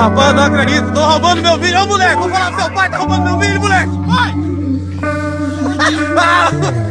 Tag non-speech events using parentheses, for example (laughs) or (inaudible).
rapaz, não acredito. Tô roubando meu filho. Ô, moleque, vou falar pro seu pai, tá roubando meu filho, moleque. Vai! (laughs) Ah.